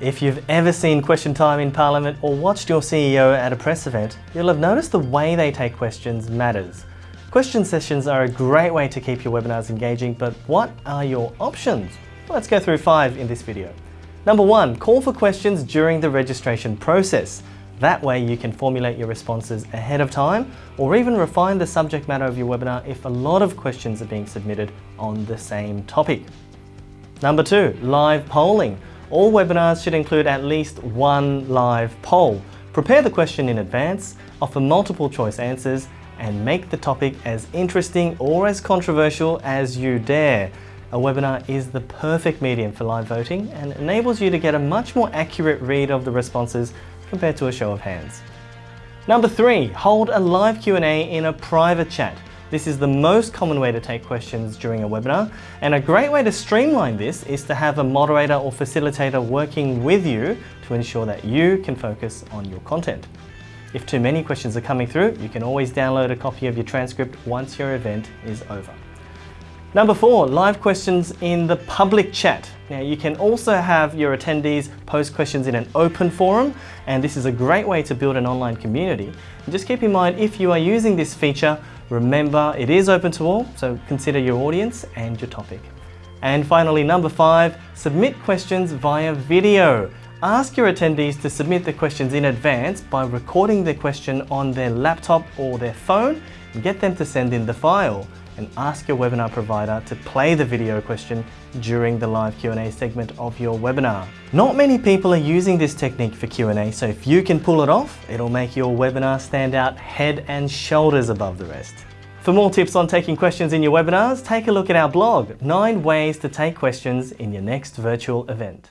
If you've ever seen Question Time in Parliament or watched your CEO at a press event, you'll have noticed the way they take questions matters. Question sessions are a great way to keep your webinars engaging, but what are your options? Let's go through five in this video. Number one, call for questions during the registration process. That way you can formulate your responses ahead of time or even refine the subject matter of your webinar if a lot of questions are being submitted on the same topic. Number two, live polling. All webinars should include at least one live poll. Prepare the question in advance, offer multiple choice answers, and make the topic as interesting or as controversial as you dare. A webinar is the perfect medium for live voting and enables you to get a much more accurate read of the responses compared to a show of hands. Number three, hold a live Q&A in a private chat. This is the most common way to take questions during a webinar and a great way to streamline this is to have a moderator or facilitator working with you to ensure that you can focus on your content. If too many questions are coming through, you can always download a copy of your transcript once your event is over. Number four, live questions in the public chat. Now you can also have your attendees post questions in an open forum and this is a great way to build an online community. And just keep in mind if you are using this feature, remember it is open to all, so consider your audience and your topic. And finally, number five, submit questions via video. Ask your attendees to submit the questions in advance by recording their question on their laptop or their phone and get them to send in the file and ask your webinar provider to play the video question during the live Q&A segment of your webinar. Not many people are using this technique for Q&A, so if you can pull it off, it'll make your webinar stand out head and shoulders above the rest. For more tips on taking questions in your webinars, take a look at our blog, 9 ways to take questions in your next virtual event.